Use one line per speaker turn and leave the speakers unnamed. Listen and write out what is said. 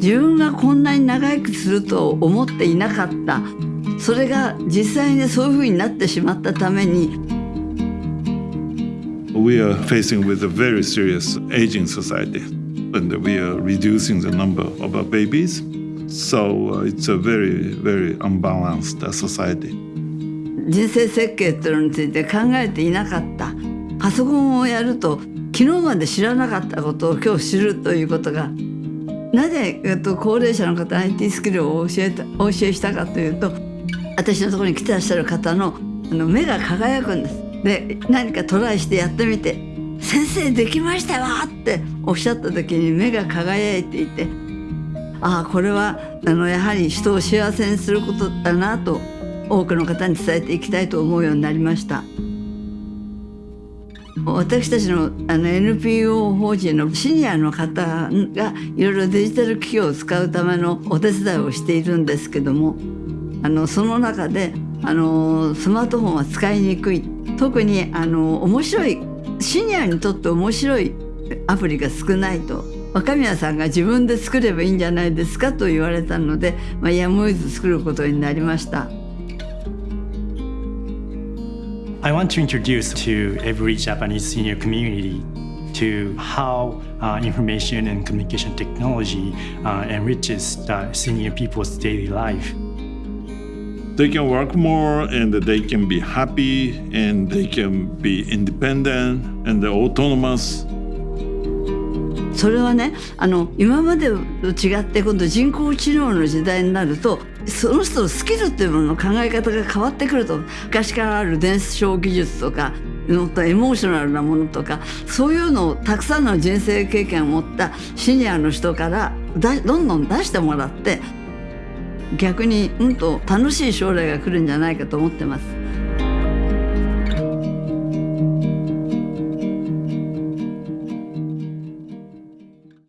自分がこんなに長生きすると思っていなかったそれが実際にそういうふうになってしまったために
We are facing with a very serious aging society and we are reducing the number of our babies. So uh, it's a very, very unbalanced uh, society.
人生設計っていうのについて考えていなかったパソコンをやると昨日まで知らなかったことを今日知るということがなぜ、えっと、高齢者の方 IT スキルを教えたお教えしたかというと私のところに来てらっしゃる方のあの目が輝くんです。で何かトライしてやってみて「先生できましたわ!」っておっしゃった時に目が輝いていてああこれはあのやはり人を幸せにすることだなと多くの方に伝えていきたいと思うようになりました私たちのあの NPO 法人のシニアの方がいろいろデジタル機器を使うためのお手伝いをしているんですけどもあのその中であのスマートフォンは使いにくい特にあの面白いシニアにとって面白いアプリが少ないと若宮さんが自分で作ればいいんじゃないですかと言われたので、まあ、やむを得ず作ることになりました。
I want to introduce to every Japanese senior community to how uh, information and communication technology uh, enriches the senior people's daily life.
They can work more and they can be happy and they can be independent and autonomous
それはねあの今までと違って今度人工知能の時代になるとその人のスキルっていうものの考え方が変わってくると昔からある伝承技術とかもっとエモーショナルなものとかそういうのをたくさんの人生経験を持ったシニアの人からどんどん出してもらって逆にうんと楽しい将来が来るんじゃないかと思ってます。